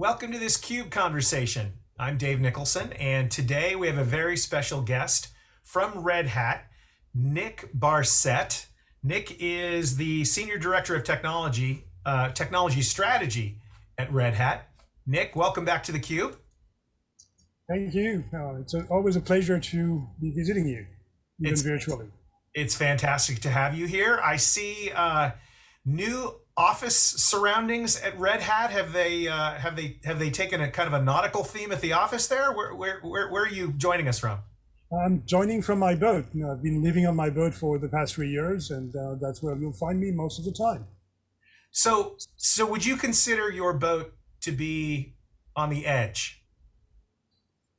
Welcome to this CUBE conversation. I'm Dave Nicholson, and today we have a very special guest from Red Hat, Nick Barcet. Nick is the Senior Director of Technology, uh, Technology Strategy at Red Hat. Nick, welcome back to the Cube. Thank you. Uh, it's a, always a pleasure to be visiting you, even it's, virtually. It's fantastic to have you here. I see uh, new office surroundings at Red Hat? Have they uh, have they have they taken a kind of a nautical theme at the office there? Where where where, where are you joining us from? I'm joining from my boat. You know, I've been living on my boat for the past three years, and uh, that's where you'll find me most of the time. So so would you consider your boat to be on the edge?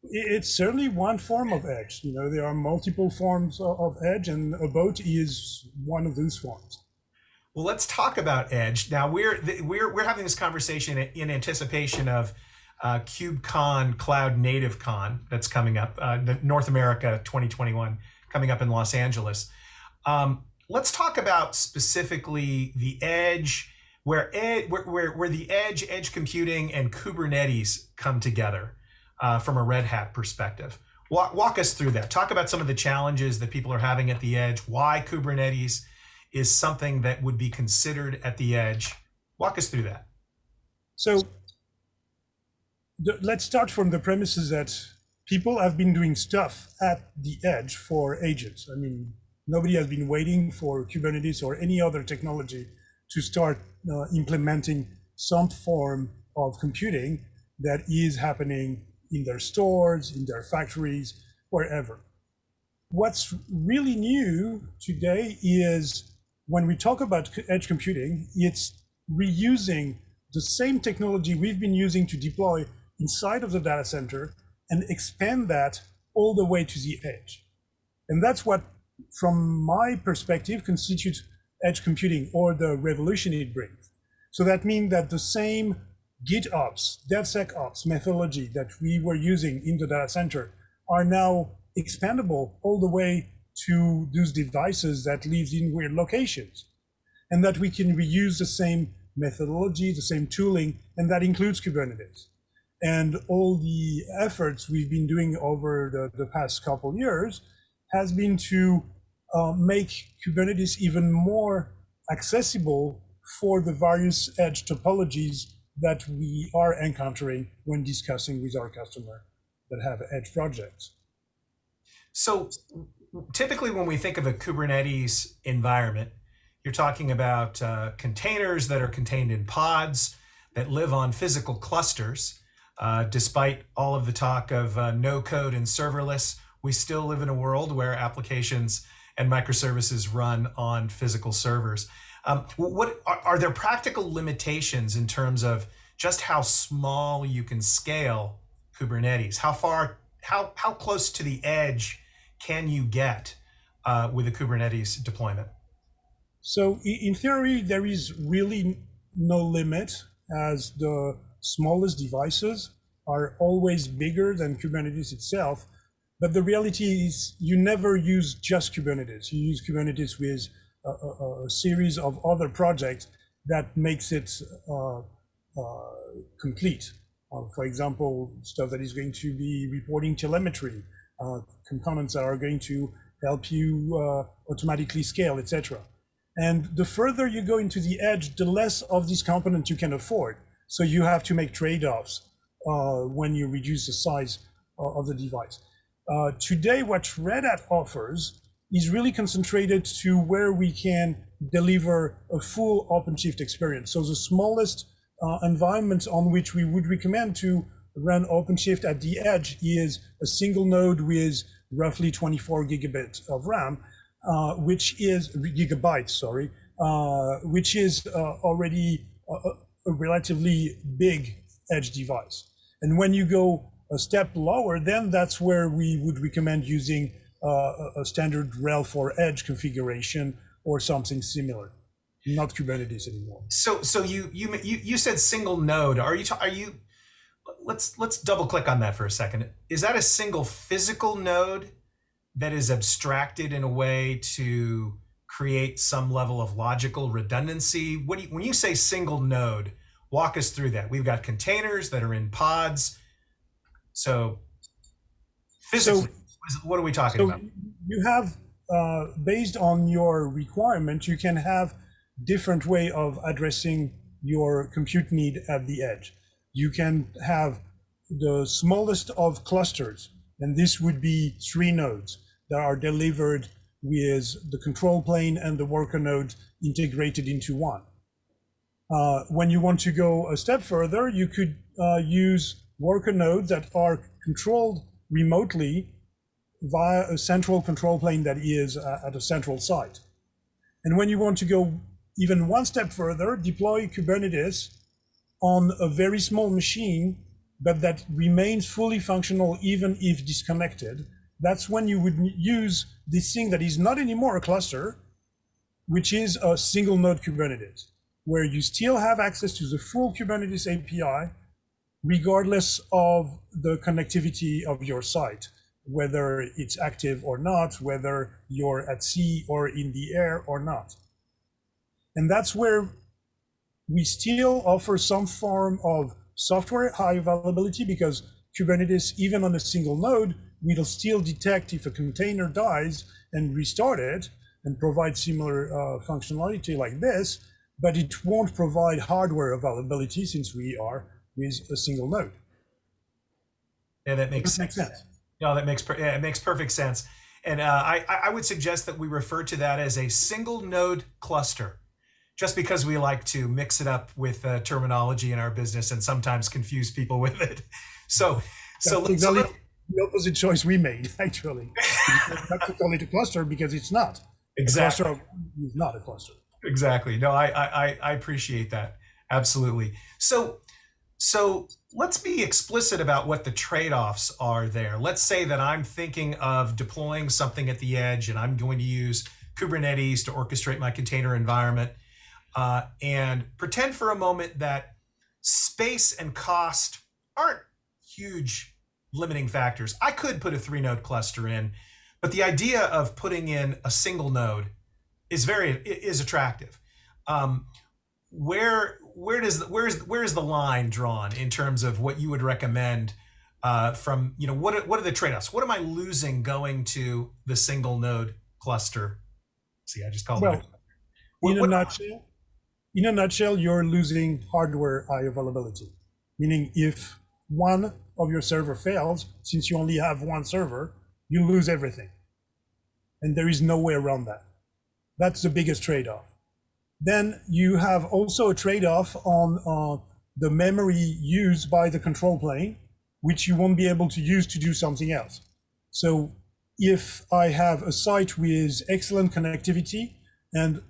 It's certainly one form of edge. You know, there are multiple forms of edge, and a boat is one of those forms. Well, let's talk about Edge. Now we're we're we're having this conversation in anticipation of uh, KubeCon Cloud Native Con that's coming up, uh, North America 2021 coming up in Los Angeles. Um, let's talk about specifically the Edge, where, ed, where, where, where the Edge, Edge computing, and Kubernetes come together uh, from a Red Hat perspective. Walk, walk us through that. Talk about some of the challenges that people are having at the Edge, why Kubernetes is something that would be considered at the edge. Walk us through that. So let's start from the premises that people have been doing stuff at the edge for ages. I mean, nobody has been waiting for Kubernetes or any other technology to start uh, implementing some form of computing that is happening in their stores, in their factories, wherever. What's really new today is when we talk about edge computing, it's reusing the same technology we've been using to deploy inside of the data center and expand that all the way to the edge. And that's what, from my perspective, constitutes edge computing or the revolution it brings. So that means that the same GitOps, DevSecOps methodology that we were using in the data center are now expandable all the way to those devices that live in weird locations and that we can reuse the same methodology, the same tooling, and that includes Kubernetes. And all the efforts we've been doing over the, the past couple years has been to uh, make Kubernetes even more accessible for the various edge topologies that we are encountering when discussing with our customer that have edge projects. So typically when we think of a Kubernetes environment, you're talking about uh, containers that are contained in pods that live on physical clusters. Uh, despite all of the talk of uh, no code and serverless, we still live in a world where applications and microservices run on physical servers. Um, what are, are there practical limitations in terms of just how small you can scale Kubernetes? How far, how, how close to the edge can you get uh, with a Kubernetes deployment? So in theory, there is really no limit as the smallest devices are always bigger than Kubernetes itself. But the reality is you never use just Kubernetes. You use Kubernetes with a, a, a series of other projects that makes it uh, uh, complete. Uh, for example, stuff that is going to be reporting telemetry, components that are going to help you uh, automatically scale, etc. And the further you go into the edge, the less of these components you can afford. So you have to make trade-offs uh, when you reduce the size uh, of the device. Uh, today, what Red Hat offers is really concentrated to where we can deliver a full OpenShift experience. So the smallest uh, environment on which we would recommend to run OpenShift at the edge is a single node with roughly 24 gigabits of RAM, uh, which is gigabytes, sorry, uh, which is uh, already a, a, relatively big edge device. And when you go a step lower, then that's where we would recommend using uh, a standard RHEL for edge configuration or something similar not Kubernetes anymore. So, so you you you you said single node. Are you are you let's let's double click on that for a second. Is that a single physical node that is abstracted in a way to create some level of logical redundancy? What you, when you say single node, Walk us through that. We've got containers that are in pods. So physically, So- what are we talking So about? you have, uh, based on your requirement, you can have different way of addressing your compute need at the edge. You can have the smallest of clusters, and this would be three nodes that are delivered with the control plane and the worker node integrated into one. Uh, when you want to go a step further, you could uh, use worker nodes that are controlled remotely via a central control plane that is uh, at a central site. And when you want to go even one step further, deploy Kubernetes on a very small machine, but that remains fully functional even if disconnected. That's when you would use this thing that is not anymore a cluster, which is a single node Kubernetes, where you still have access to the full Kubernetes API, regardless of the connectivity of your site, whether it's active or not, whether you're at sea or in the air or not. And that's where we still offer some form of software high availability because Kubernetes, even on a single node, will still detect if a container dies and restart it and provide similar uh, functionality like this, but it won't provide hardware availability since we are with a single node. Yeah, that makes that sense. sense? No, that makes per- yeah, it makes perfect sense. And uh, I I would suggest that we refer to that as a single node cluster, just because we like to mix it up with uh, terminology in our business and sometimes confuse people with it. So so, That's let's- so the opposite choice we made, actually. Not to call it a cluster because it's not. A exactly cluster is not a cluster. exactly. No, I, I I- I appreciate that absolutely. So so let's be explicit about what the trade-offs are there. Let's say that I'm thinking of deploying something at the edge and I'm going to use Kubernetes to orchestrate my container environment. Uh, and pretend for a moment that space and cost aren't huge limiting factors. I could put a three node cluster in, but the idea of putting in a single node is very is attractive. Um, where where does where is where is the line drawn in terms of what you would recommend uh, from you know what are, what are the trade-offs? What am I losing going to the single node cluster? See, I just called Well, it. What- in a what- nutshell, in a nutshell, you're losing hardware high availability. Meaning, if one of your server fails, since you only have one server, you lose everything, and there is no way around that. That's the biggest trade-off. Then you have also a trade-off on uh, the memory used by the control plane, which you won't be able to use to do something else. So if I have a site with excellent connectivity and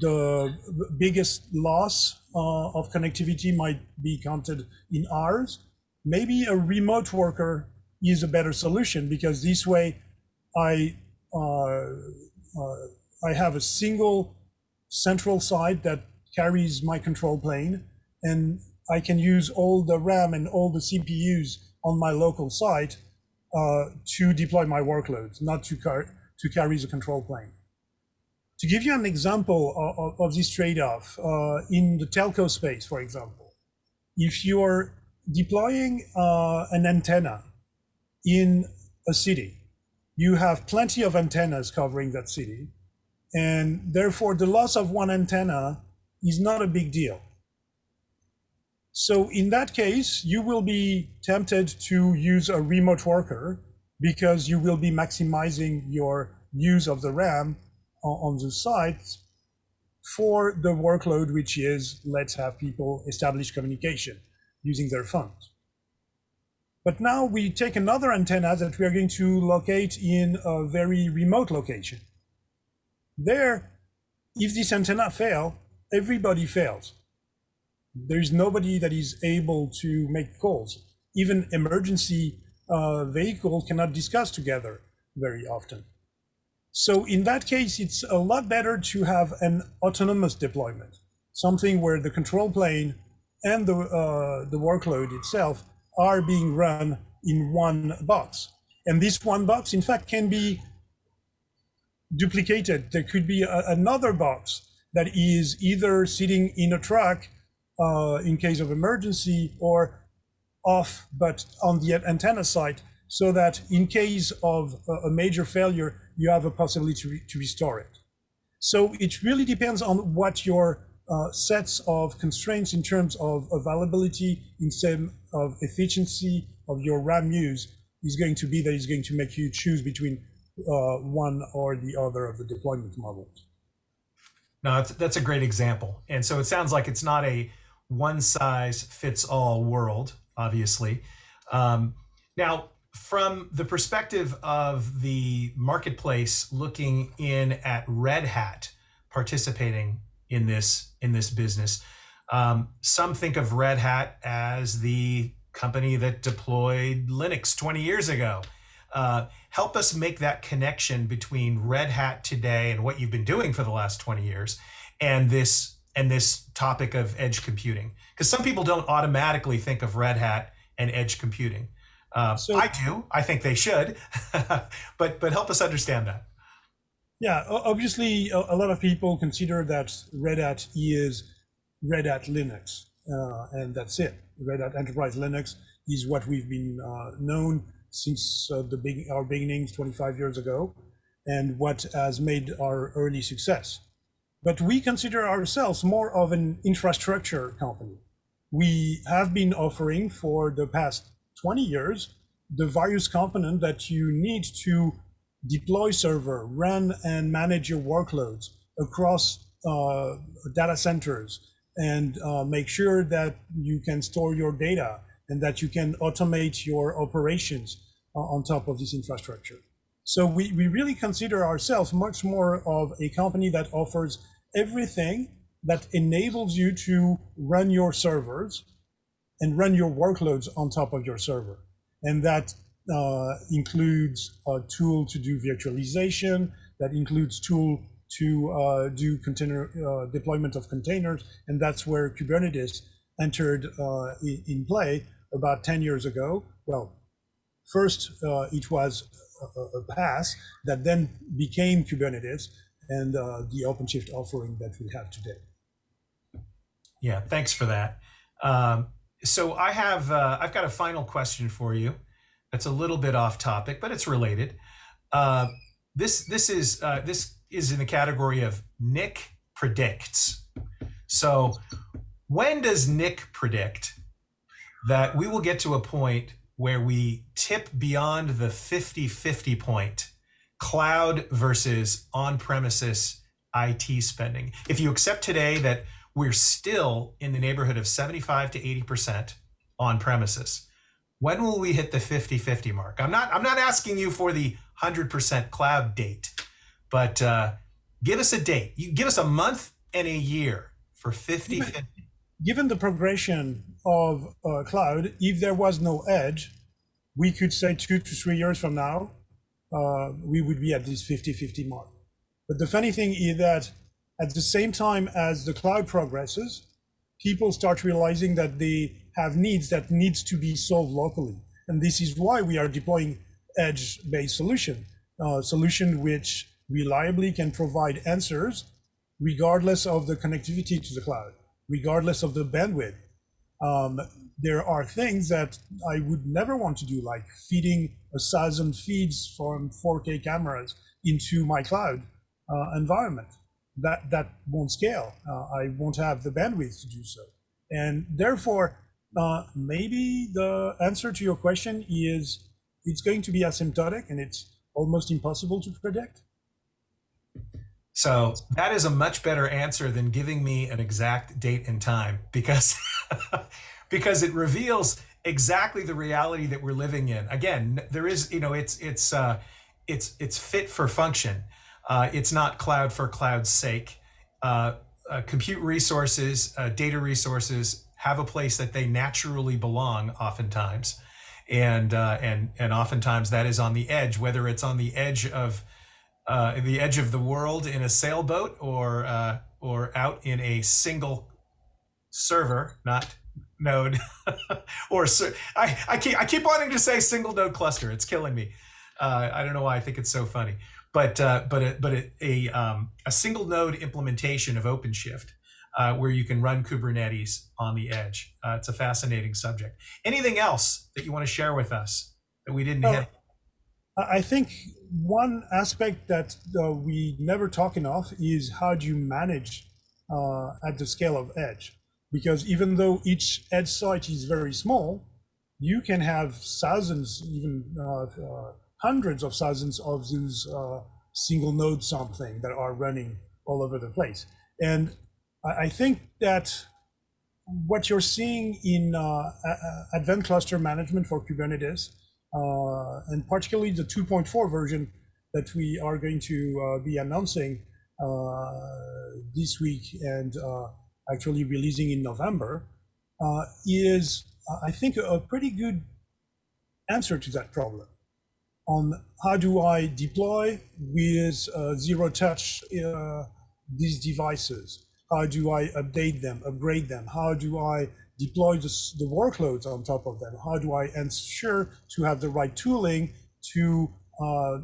the biggest loss uh, of connectivity might be counted in hours, maybe a remote worker is a better solution because this way I uh, uh, I have a single central site that carries my control plane and I can use all the RAM and all the CPUs on my local site uh, to deploy my workloads, not to, car- to carry the control plane. To give you an example of, of this trade-off, uh, in the telco space, for example, if you're deploying uh, an antenna in a city, you have plenty of antennas covering that city, and therefore the loss of one antenna is not a big deal. So in that case, you will be tempted to use a remote worker because you will be maximizing your use of the RAM on, the site for the workload, which is let's have people establish communication using their phones. But now we take another antenna that we are going to locate in a very remote location. There, if this antenna fail, everybody fails. There's nobody that is able to make calls. Even emergency uh, vehicles cannot discuss together very often. So in that case, it's a lot better to have an autonomous deployment, something where the control plane and the, uh, the workload itself are being run in one box. And this one box, in fact, can be duplicated. There could be a, another box that is either sitting in a truck uh, in case of emergency or off, but on the antenna site, so that in case of a major failure, you have a possibility to, re to restore it. So it really depends on what your uh, sets of constraints in terms of availability, in terms of efficiency of your RAM use is going to be that is going to make you choose between uh, one or the other of the deployment models. No, that's, that's a great example. And so it sounds like it's not a one size fits all world, obviously. Um, now, from the perspective of the marketplace looking in at Red Hat participating in this in this business, um, some think of Red Hat as the company that deployed Linux 20 years ago. Uh, help us make that connection between Red Hat today and what you've been doing for the last 20 years and this and this topic of edge computing because some people don't automatically think of Red Hat and edge computing. Uh, so, I do. I think they should, but but help us understand that. Yeah, obviously, a, lot of people consider that Red Hat is Red Hat Linux, uh, and that's it. Red Hat Enterprise Linux is what we've been uh, known since uh, the big, our beginnings 25 years ago, and what has made our early success. But we consider ourselves more of an infrastructure company. We have been offering for the past 20 years the various components that you need to deploy server, run and manage your workloads across uh, data centers, and uh, make sure that you can store your data and that you can automate your operations uh, on top of this infrastructure. So we, we really consider ourselves much more of a company that offers everything that enables you to run your servers and run your workloads on top of your server. And that uh, includes a tool to do virtualization, that includes tool to uh, do container uh, deployment of containers. And that's where Kubernetes entered uh, in, play about 10 years ago. Well, first uh, it was a, a PaaS that then became Kubernetes and uh, the OpenShift offering that we have today. Yeah, thanks for that. Um, so I have uh, I've got a final question for you. That's a little bit off topic, but it's related. Uh, this this is uh, this is in the category of Nick predicts. So when does Nick predict that we will get to a point where we tip beyond the 50-50 point, cloud versus on-premises IT spending? If you accept today that we're still in the neighborhood of 75 to 80% on premises. When will we hit the 50-50 mark? I'm not I'm not asking you for the 100% cloud date, but uh, give us a date. You give us a month and a year for 50 50. Given the progression of uh, cloud, if there was no edge, we could say two to three years from now, uh, we would be at this 50-50 mark. But the funny thing is that at the same time as the cloud progresses, people start realizing that they have needs that needs to be solved locally. And this is why we are deploying edge-based solution, uh, solution which reliably can provide answers regardless of the connectivity to the cloud, regardless of the bandwidth. Um, there are things that I would never want to do, like feeding a thousand feeds from 4K cameras into my cloud uh, environment that that won't scale. Uh, I won't have the bandwidth to do so. And therefore, uh, maybe the answer to your question is it's going to be asymptotic and it's almost impossible to predict. So that is a much better answer than giving me an exact date and time because because it reveals exactly the reality that we're living in. Again, there is, you know, it's it's uh, it's it's fit for function. Uh, it's not cloud for cloud's sake. Uh, uh, compute resources, uh, data resources have a place that they naturally belong oftentimes. And, uh, and, and oftentimes that is on the edge, whether it's on the edge of uh, the edge of the world in a sailboat or, or out in a single server, not node or I, I keep I keep wanting to say single node cluster. It's killing me. I don't know why I think it's so funny but uh, but a, but a a, um, a, single node implementation of OpenShift uh, where you can run Kubernetes on the edge. Uh, it's a fascinating subject. Anything else that you want to share with us that we didn't Oh, hit? I I think one aspect that uh, we never talk enough is how do you manage uh, at the scale of edge? Because even though each edge site is very small, you can have thousands, even uh, uh, hundreds of thousands of these uh, single node something that are running all over the place. And I think that what you're seeing in uh, advanced cluster management for Kubernetes, uh, and particularly the 2.4 version that we are going to uh, be announcing uh, this week and uh, actually releasing in November, uh, is, I think, a pretty good answer to that problem on how do I deploy with uh, zero touch uh, these devices? How do I update them, upgrade them? How do I deploy the, the workloads on top of them? How do I ensure to have the right tooling to uh,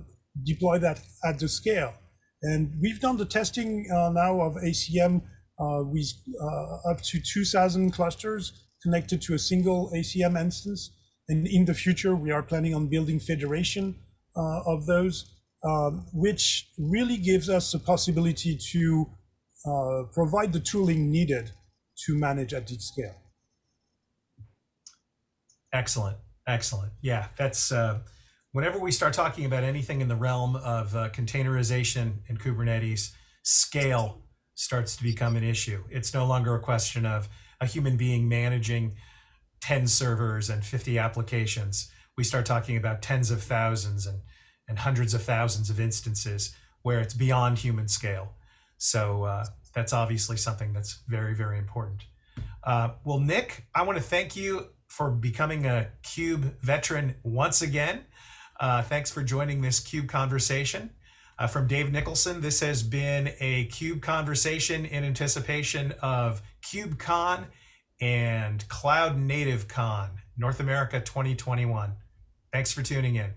deploy that at the scale? And we've done the testing uh, now of ACM uh, with uh, up to 2,000 clusters connected to a single ACM instance. And in the future, we are planning on building federation uh, of those, um, which really gives us the possibility to uh, provide the tooling needed to manage at this scale. Excellent. Excellent. Yeah, that's uh, whenever we start talking about anything in the realm of uh, containerization and Kubernetes, scale starts to become an issue. It's no longer a question of a human being managing 10 servers and 50 applications. We start talking about tens of thousands and, and hundreds of thousands of instances where it's beyond human scale. So uh, that's obviously something that's very, very important. Uh, well, Nick, I want to thank you for becoming a Cube veteran once again. Uh, thanks for joining this Cube conversation. Uh, from Dave Nicholson, this has been a Cube conversation in anticipation of KubeCon and Cloud Native Con, North America 2021. Thanks for tuning in.